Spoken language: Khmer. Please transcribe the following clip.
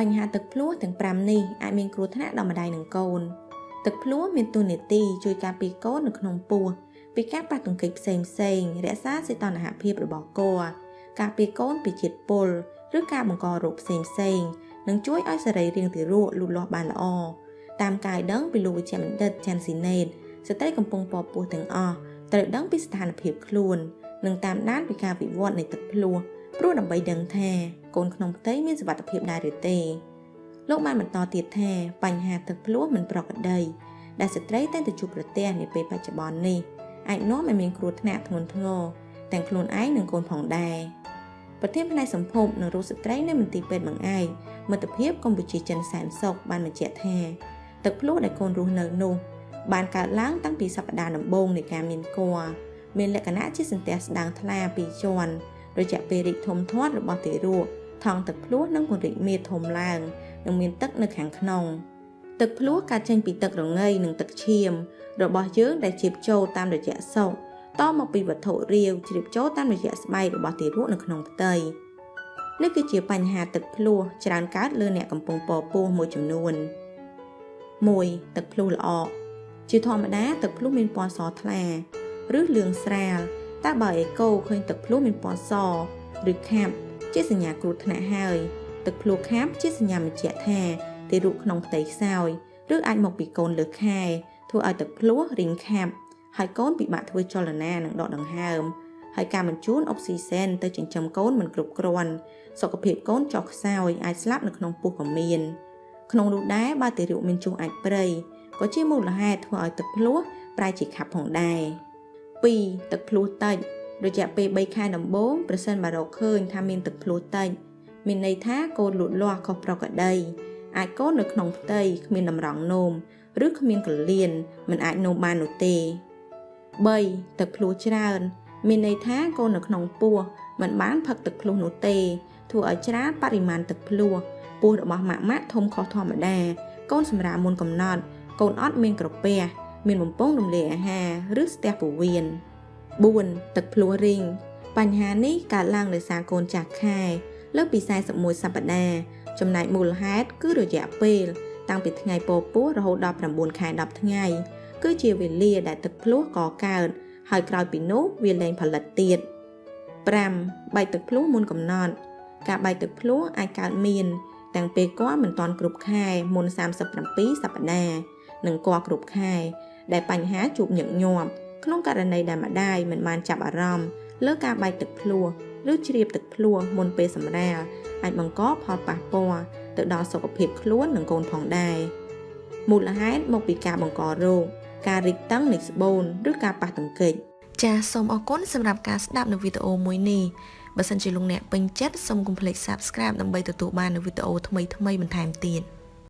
បញ្ហាទឹកភ្លោះទាំង5នេះអាចមានគ្រោះថ្នាក់ដល់ម្ដាយនិងកូនទឹកភ្លោះមានតួនាទីជួយការពារកូននៅក្នុងពោះពីការប៉ះទង្គិចផ្សេងផ្សេងរក្សាសីតុណ្ហភាពរបស់កូនការពារកូនពីជាតិពុលឬការបង្ករោគផ្សេងផ្សេងនិងជួយឲ្យសរីរាង្គទារកលូតលាស់បានល្អតាមការដឹងពីលោកវិជ្ជបណ្ឌិតចាន់ស៊ីណេតស្ត្រីកំពុងពពោះទាំងអស់ត្រូវដឹងពីស្ថានភាពខ្លួន និងតាមដានពីការវិវត្តនៃទឹកភ្លោះ ព្រោះដើម្បីដឹងថាកូនក្នុងផ្ទៃមានសុវត្ថិភាពដែរឬទេលោកបានបន្តទៀតថាបញ្ហាទឹកភ្លោះមិនប្រក្រតីដែលស្ត្រីតែងតែជួបប្រទះនាពេលបច្ចុប្បន្ននេះអាចនាំឲ្យមានគ្រោះថ្នាក់ធ្ងន់ធ្ងរទាំងខ្លួនឯងនិងកូនផងដែរប្រធានផ្នែកសម្ភពនិងរូបស្ត្រីនៅមន្ទីរពេទ្យបង្អែកមិត្តភាពកម្ពុជាចិនសែនសុខបានបញ្ជាក់ថាទឹកភ្លោះដែលកូនរស់នៅនោះបានកើតឡើងតាំងពីសប្តាហ៍ដំបូងនៃការមានគភ៌មានលក្ខណៈជាសន្ទះស្ដាងថ្លាពីរជាន់ រយៈពេលរីកធំធាត់របស់ទារកថង់ទឹកភ្លោះនិងពង្រីកមេធំឡើងនិងមានទឹកនៅខាងក្នុងទឹកភ្លោះកើតចេញពីទឹករងៃនិងទឹកឈាម របស់យើងដែលជ្រាបចូលតាមរយៈសុកតមកពីវត្ថុរាវជ្រាបចូលតាមរយៈស្បែករបស់ទារកនៅក្នុងផ្ទៃនេះគឺជាបញ្ហាទឹកភ្លោះច្រើនកើតលើអ្នកកំពុងពពោះមួយចំនួន1ទឹកភ្លុះល្អជាធម្មតាទឹកភ្លុះមានពណ៌សថ្លា ឬលឿងស្រាល តែបើអេកូឃើញទឹកភ្លុះមានពណ៌សឬខាប់ជាសញ្ញាគ្រោះថ្នាក់ហើយទឹកភ្លុះខាប់ជាសញ្ញាបញ្ជាក់ថាទារកក្នុងផ្ទៃខ្សោយឬអាចមកពីកូនលើខែធ្វើឲ្យទឹកភ្លុះរីងខាប់ហើយកូនពិបាកធ្វើចលនានិងដកដង្ហើមហើយការបញ្ជូនអុកស៊ីសែនទៅចិញ្ចឹមកូនមិនគ្រប់គ្រាន់សុខភាពកូនចុះខ្សោយអាចស្លាប់នៅក្នុងពោះក៏មានក្នុងនោះដែរបើទារកមានជុងអាចព្រៃក៏ជាមូលហេតុធ្វើឲ្យទឹកភ្លោះប្រែជាខាប់ផងដែរ 2ទឹកភ្លោះតិចរយៈពេល3ខែដំបូងប្រសិនបើរកឃើញថាមានទឹកភ្លោះតិចមានន័យថាកូនលូតលាស់ខុសប្រក្រតីអាចកូននៅក្នុងផ្ទៃគ្មានតម្រង់នោមឬគ្មានកលៀនមិនអាចនោមបាននោះទេ3ទឹកភ្លោះច្រើន មានន័យថាកូននៅក្នុងពោះមិនបានផឹកទឹកភ្លោះនោះទេ ធ្វើឲ្យច្រើនបរិមាណទឹកភ្លោះពោះរបស់ម៉ាក់ម៉ាក់ធំខុសធម្មតាកូនសម្រាមុនកំណត់កូនអត់មានក្រពះ មានបំពង់រំលាយអាហារឬស្ទះពោះវៀន4ទឹកភ្លោះរីងបញ្ហានេះកើតឡើងដោយសារកូនចាស់ខែលើសពី41សប្តាហ៍ចំណែកមូលហេតុគឺរយៈពេល តាំងពីថ្ងៃពពោះរហូតដល់9ខែ10ថ្ងៃ គឺជាវេលាដែលទឹកភ្លោះកកើតហើយក្រោយពីនោះវាលែងផលិតទៀត5បែកទឹកភ្លោះមុនកំណត់ ការបែកទឹកភ្លោះអាចកើតមានទាំងពេលគាត់មិនទាន់គ្រប់ខែមុន37សប្តាហ៍និងគាត់គ្រប់ខែ ដែលបញ្ហាជួបញឹកញាប់ក្នុងករណីដែលម្ដាយមិនបានចាប់អារម្មណ៍លើការបែកទឹកភ្លោះឬជ្រាបទឹកភ្លោះមុនពេលសម្រាលអាចបង្កផលប៉ះពាល់ទៅដល់សុខភាពខ្លួននិងកូនផងដែរមូលហេតុមកពីការបង្ករោគការរីកតឹងនៃស្បូនឬការប៉ះទង្គិចចាសសូមអរគុណសម្រាប់ការស្ដាប់នៅវីដេអូមួយនេះបើសិនជាលោកអ្នកពេញចិត្តសូមកុំភ្លេច Subscribe ដើម្បីទទួលបាននូវវីដេអូថ្មីៗបន្ថែមទៀត។